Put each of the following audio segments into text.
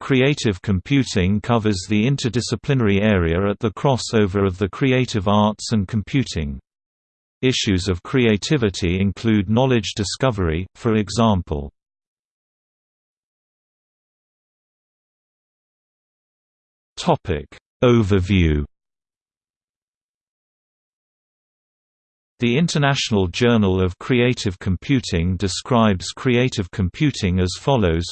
Creative computing covers the interdisciplinary area at the crossover of the creative arts and computing. Issues of creativity include knowledge discovery, for example. Overview The International Journal of Creative Computing describes creative computing as follows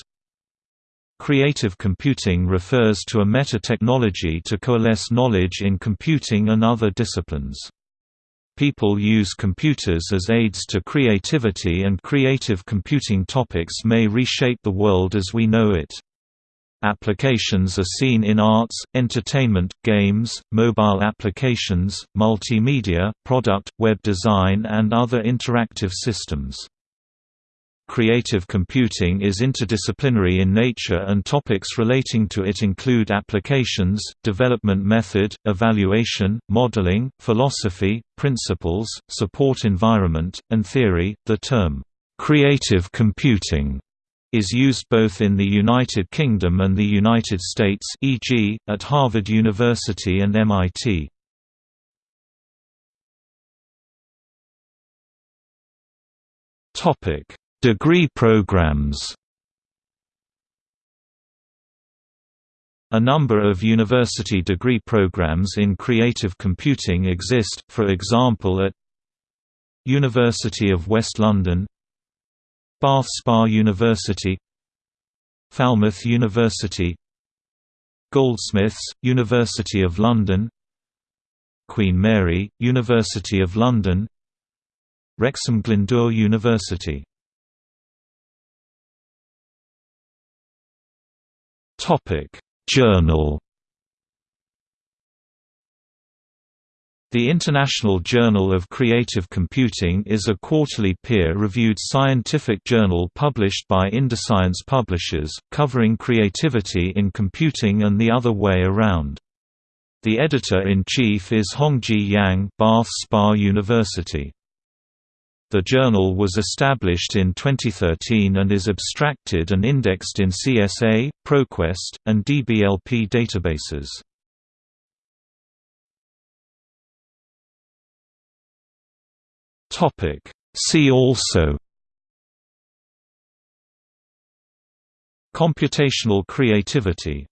Creative computing refers to a meta-technology to coalesce knowledge in computing and other disciplines. People use computers as aids to creativity and creative computing topics may reshape the world as we know it. Applications are seen in arts, entertainment, games, mobile applications, multimedia, product, web design and other interactive systems. Creative computing is interdisciplinary in nature and topics relating to it include applications, development method, evaluation, modeling, philosophy, principles, support environment, and theory. The term, creative computing is used both in the United Kingdom and the United States e.g., at Harvard University and MIT. Topic Degree programs. A number of university degree programs in creative computing exist, for example at University of West London Bath Spa University Falmouth University Goldsmiths, University of London Queen Mary, University of London Wrexham Glyndŵr University Topic: Journal The International Journal of Creative Computing is a quarterly peer-reviewed scientific journal published by Inderscience Publishers, covering creativity in computing and the other way around. The editor-in-chief is Hongji Yang Bath Spa University. The journal was established in 2013 and is abstracted and indexed in CSA, ProQuest, and DBLP databases. See also Computational creativity